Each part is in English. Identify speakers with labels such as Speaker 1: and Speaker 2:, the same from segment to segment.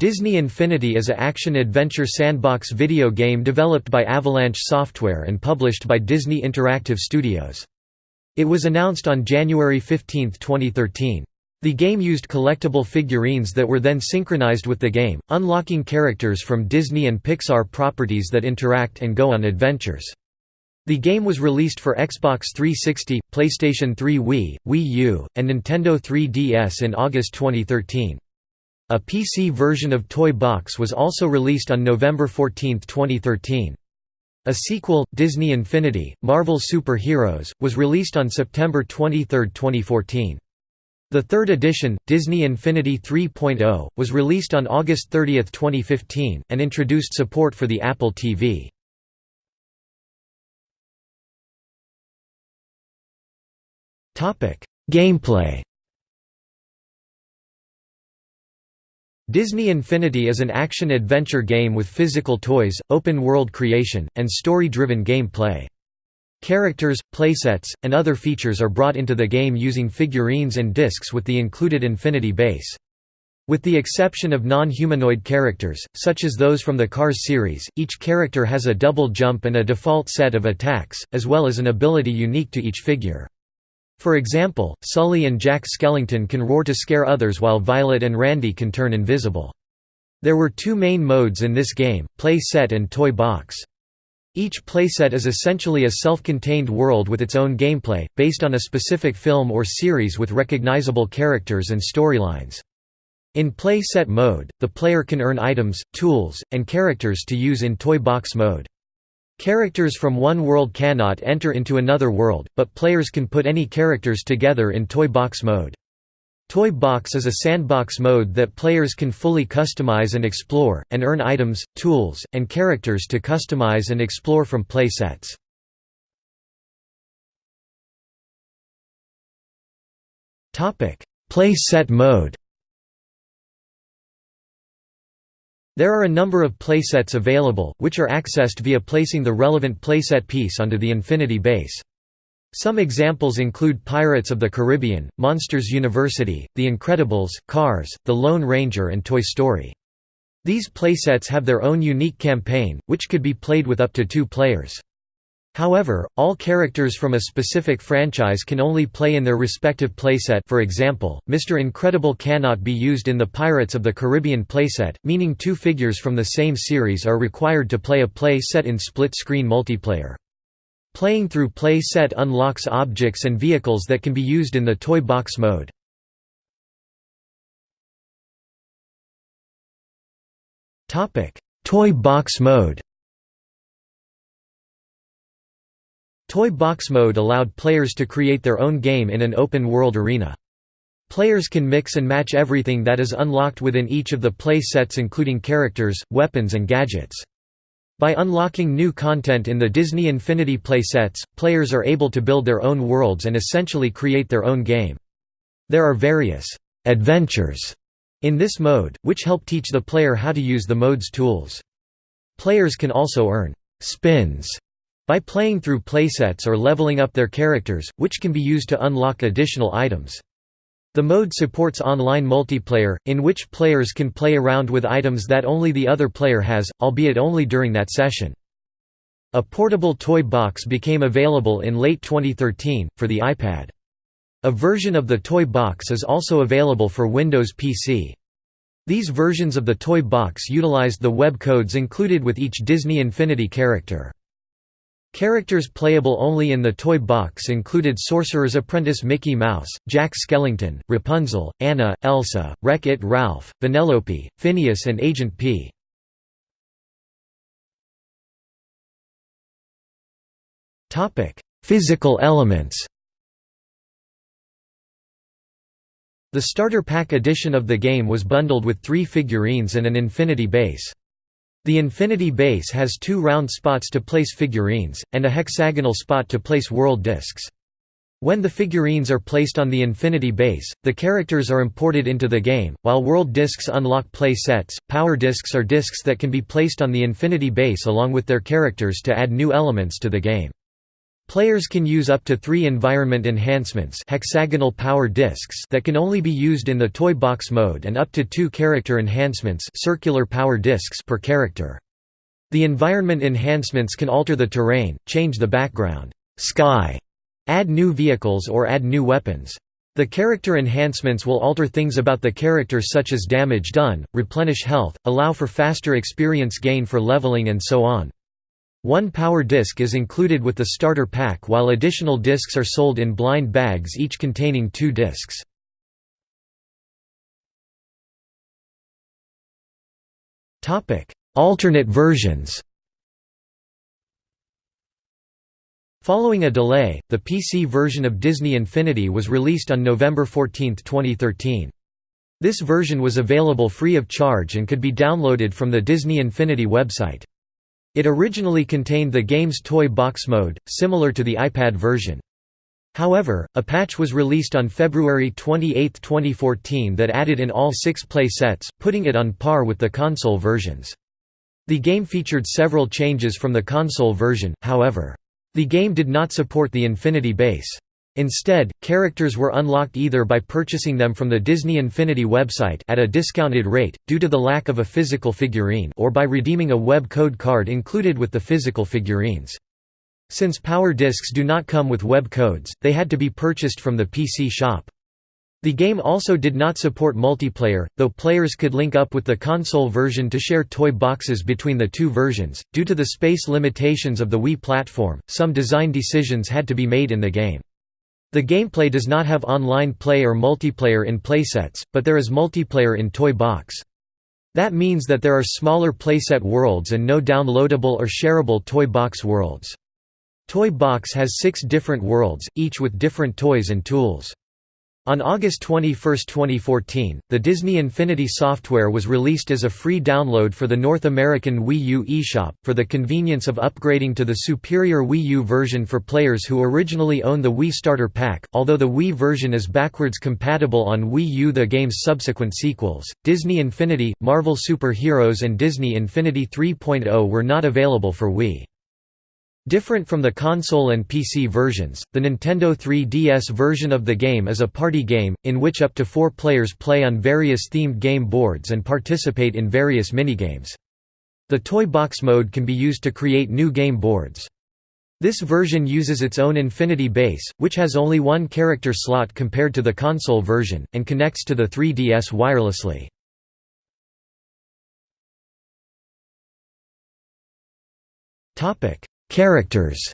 Speaker 1: Disney Infinity is a action-adventure sandbox video game developed by Avalanche Software and published by Disney Interactive Studios. It was announced on January 15, 2013. The game used collectible figurines that were then synchronized with the game, unlocking characters from Disney and Pixar properties that interact and go on adventures. The game was released for Xbox 360, PlayStation 3 Wii, Wii U, and Nintendo 3DS in August 2013. A PC version of Toy Box was also released on November 14, 2013. A sequel, Disney Infinity, Marvel Super Heroes, was released on September 23, 2014. The third edition, Disney Infinity 3.0, was released on August 30, 2015, and introduced support for the Apple TV. Gameplay Disney Infinity is an action-adventure game with physical toys, open-world creation, and story-driven gameplay. Characters, playsets, and other features are brought into the game using figurines and discs with the included Infinity base. With the exception of non-humanoid characters, such as those from the Cars series, each character has a double jump and a default set of attacks, as well as an ability unique to each figure. For example, Sully and Jack Skellington can roar to scare others while Violet and Randy can turn invisible. There were two main modes in this game, Play Set and Toy Box. Each playset is essentially a self-contained world with its own gameplay, based on a specific film or series with recognizable characters and storylines. In Play Set mode, the player can earn items, tools, and characters to use in Toy Box mode. Characters from one world cannot enter into another world, but players can put any characters together in Toy Box mode. Toy Box is a sandbox mode that players can fully customize and explore, and earn items, tools, and characters to customize and explore from play sets. Play set mode There are a number of playsets available, which are accessed via placing the relevant playset piece onto the Infinity base. Some examples include Pirates of the Caribbean, Monsters University, The Incredibles, Cars, The Lone Ranger and Toy Story. These playsets have their own unique campaign, which could be played with up to two players. However, all characters from a specific franchise can only play in their respective playset for example, Mr. Incredible cannot be used in the Pirates of the Caribbean playset, meaning two figures from the same series are required to play a play set in split-screen multiplayer. Playing through play set unlocks objects and vehicles that can be used in the toy box mode. Toy box mode Toy box mode allowed players to create their own game in an open-world arena. Players can mix and match everything that is unlocked within each of the play sets including characters, weapons and gadgets. By unlocking new content in the Disney Infinity playsets, players are able to build their own worlds and essentially create their own game. There are various «adventures» in this mode, which help teach the player how to use the mode's tools. Players can also earn «spins» by playing through playsets or leveling up their characters, which can be used to unlock additional items. The mode supports online multiplayer, in which players can play around with items that only the other player has, albeit only during that session. A portable toy box became available in late 2013, for the iPad. A version of the toy box is also available for Windows PC. These versions of the toy box utilized the web codes included with each Disney Infinity character. Characters playable only in the toy box included Sorcerer's Apprentice Mickey Mouse, Jack Skellington, Rapunzel, Anna, Elsa, Wreck-It Ralph, Vanellope, Phineas and Agent P. Physical elements The starter pack edition of the game was bundled with three figurines and an Infinity base. The Infinity base has two round spots to place figurines, and a hexagonal spot to place world discs. When the figurines are placed on the Infinity base, the characters are imported into the game, while world discs unlock play sets. Power discs are discs that can be placed on the Infinity base along with their characters to add new elements to the game. Players can use up to three environment enhancements hexagonal power discs that can only be used in the toy box mode and up to two character enhancements circular power discs per character. The environment enhancements can alter the terrain, change the background sky, add new vehicles or add new weapons. The character enhancements will alter things about the character such as damage done, replenish health, allow for faster experience gain for leveling and so on. One power disc is included with the starter pack while additional discs are sold in blind bags each containing two discs. Alternate versions Following a delay, the PC version of Disney Infinity was released on November 14, 2013. This version was available free of charge and could be downloaded from the Disney Infinity website. It originally contained the game's toy box mode, similar to the iPad version. However, a patch was released on February 28, 2014 that added in all six play sets, putting it on par with the console versions. The game featured several changes from the console version, however. The game did not support the Infinity base. Instead, characters were unlocked either by purchasing them from the Disney Infinity website at a discounted rate, due to the lack of a physical figurine or by redeeming a web code card included with the physical figurines. Since power discs do not come with web codes, they had to be purchased from the PC shop. The game also did not support multiplayer, though players could link up with the console version to share toy boxes between the two versions. Due to the space limitations of the Wii platform, some design decisions had to be made in the game. The gameplay does not have online play or multiplayer in playsets, but there is multiplayer in Toy Box. That means that there are smaller playset worlds and no downloadable or shareable Toy Box worlds. Toy Box has six different worlds, each with different toys and tools. On August 21, 2014, the Disney Infinity software was released as a free download for the North American Wii U eShop, for the convenience of upgrading to the superior Wii U version for players who originally own the Wii Starter Pack. Although the Wii version is backwards compatible on Wii U, the game's subsequent sequels, Disney Infinity, Marvel Super Heroes, and Disney Infinity 3.0 were not available for Wii. Different from the console and PC versions, the Nintendo 3DS version of the game is a party game, in which up to four players play on various themed game boards and participate in various minigames. The toy box mode can be used to create new game boards. This version uses its own Infinity base, which has only one character slot compared to the console version, and connects to the 3DS wirelessly. Characters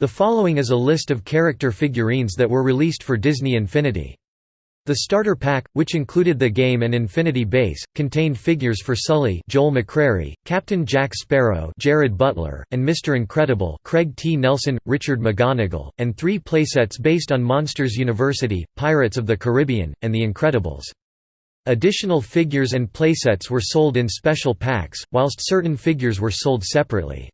Speaker 1: The following is a list of character figurines that were released for Disney Infinity. The starter pack, which included the game and Infinity base, contained figures for Sully Joel McCrary, Captain Jack Sparrow Jared Butler, and Mr. Incredible Craig T. Nelson, Richard McGonagle, and three playsets based on Monsters University, Pirates of the Caribbean, and The Incredibles. Additional figures and playsets were sold in special packs, whilst certain figures were sold separately.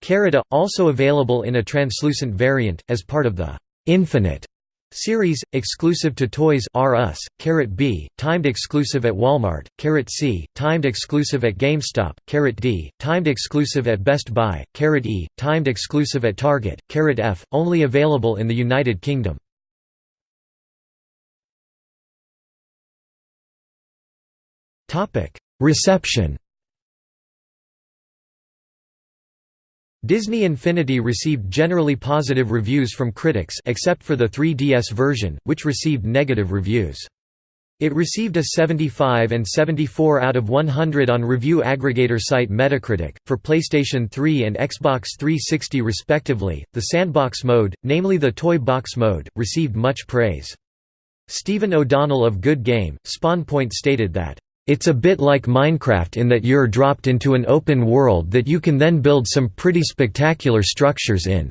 Speaker 1: Carita, also available in a translucent variant, as part of the «Infinite» series, exclusive to Toys R Us, Carat B, timed exclusive at Walmart, Carat C, timed exclusive at GameStop, Carat D, timed exclusive at Best Buy, Carat E, timed exclusive at Target, Carat F, only available in the United Kingdom. Reception Disney Infinity received generally positive reviews from critics except for the 3DS version, which received negative reviews. It received a 75 and 74 out of 100 on review aggregator site Metacritic, for PlayStation 3 and Xbox 360 respectively. The sandbox mode, namely the toy box mode, received much praise. Stephen O'Donnell of Good Game, SpawnPoint stated that, it's a bit like Minecraft in that you're dropped into an open world that you can then build some pretty spectacular structures in."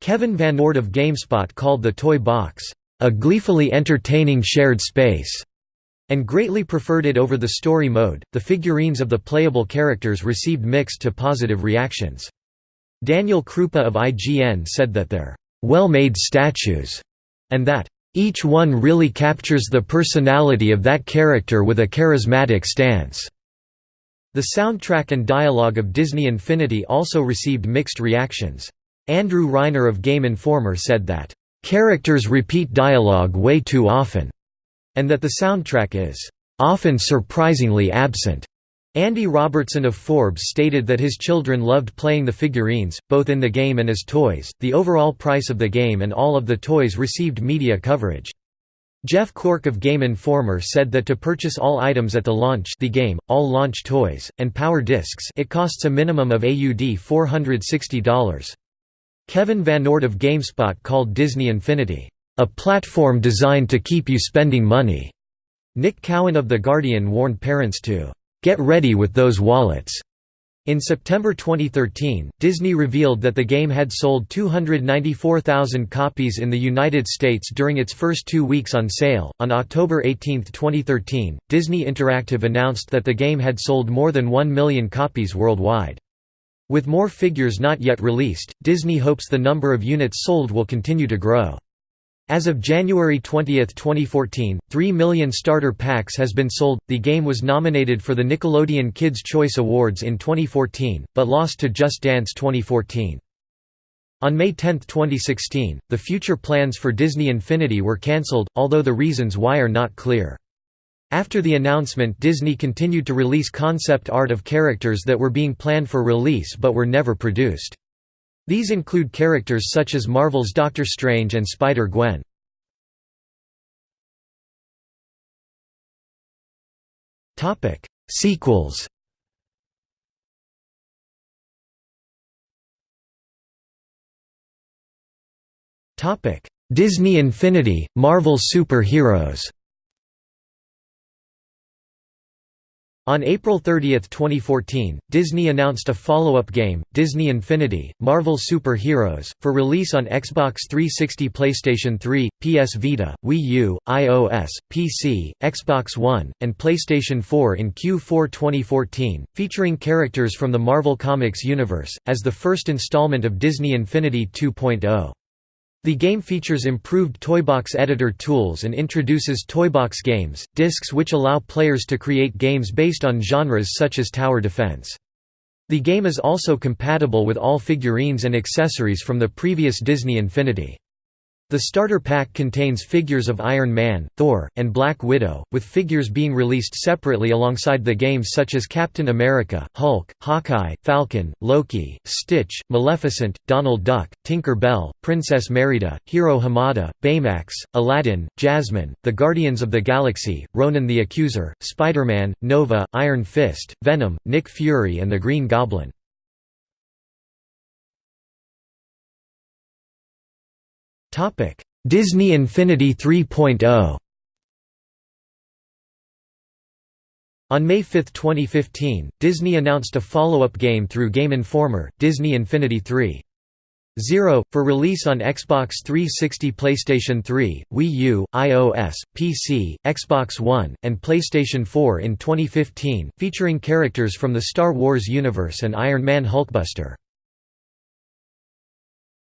Speaker 1: Kevin Van Ord of GameSpot called the toy box, "...a gleefully entertaining shared space." and greatly preferred it over the story mode. The figurines of the playable characters received mixed to positive reactions. Daniel Krupa of IGN said that they're well made statues, and that each one really captures the personality of that character with a charismatic stance. The soundtrack and dialogue of Disney Infinity also received mixed reactions. Andrew Reiner of Game Informer said that, "...characters repeat dialogue way too often," and that the soundtrack is, "...often surprisingly absent." Andy Robertson of Forbes stated that his children loved playing the figurines, both in the game and as toys. The overall price of the game and all of the toys received media coverage. Jeff Cork of Game Informer said that to purchase all items at the launch the game, all launch toys, and power discs it costs a minimum of AUD $460. Kevin Van Ord of GameSpot called Disney Infinity, "...a platform designed to keep you spending money." Nick Cowen of The Guardian warned parents to, "...get ready with those wallets." In September 2013, Disney revealed that the game had sold 294,000 copies in the United States during its first two weeks on sale. On October 18, 2013, Disney Interactive announced that the game had sold more than 1 million copies worldwide. With more figures not yet released, Disney hopes the number of units sold will continue to grow. As of January 20, 2014, 3 million starter packs has been sold. The game was nominated for the Nickelodeon Kids' Choice Awards in 2014, but lost to Just Dance 2014. On May 10, 2016, the future plans for Disney Infinity were cancelled, although the reasons why are not clear. After the announcement Disney continued to release concept art of characters that were being planned for release but were never produced. These include characters such as Marvel's Doctor Strange and Spider-Gwen. Sequels Disney Infinity, Marvel Super Heroes On April 30, 2014, Disney announced a follow-up game, Disney Infinity, Marvel Super Heroes, for release on Xbox 360 PlayStation 3, PS Vita, Wii U, iOS, PC, Xbox One, and PlayStation 4 in Q4 2014, featuring characters from the Marvel Comics universe, as the first installment of Disney Infinity 2.0. The game features improved Toybox editor tools and introduces Toybox games, discs which allow players to create games based on genres such as tower defense. The game is also compatible with all figurines and accessories from the previous Disney Infinity. The starter pack contains figures of Iron Man, Thor, and Black Widow, with figures being released separately alongside the games such as Captain America, Hulk, Hawkeye, Falcon, Loki, Stitch, Maleficent, Donald Duck, Tinker Bell, Princess Merida, Hiro Hamada, Baymax, Aladdin, Jasmine, the Guardians of the Galaxy, Ronan the Accuser, Spider-Man, Nova, Iron Fist, Venom, Nick Fury and the Green Goblin. Topic: Disney Infinity 3.0. On May 5, 2015, Disney announced a follow-up game through Game Informer, Disney Infinity 3.0, for release on Xbox 360 PlayStation 3, Wii U, iOS, PC, Xbox One, and PlayStation 4 in 2015, featuring characters from the Star Wars universe and Iron Man Hulkbuster.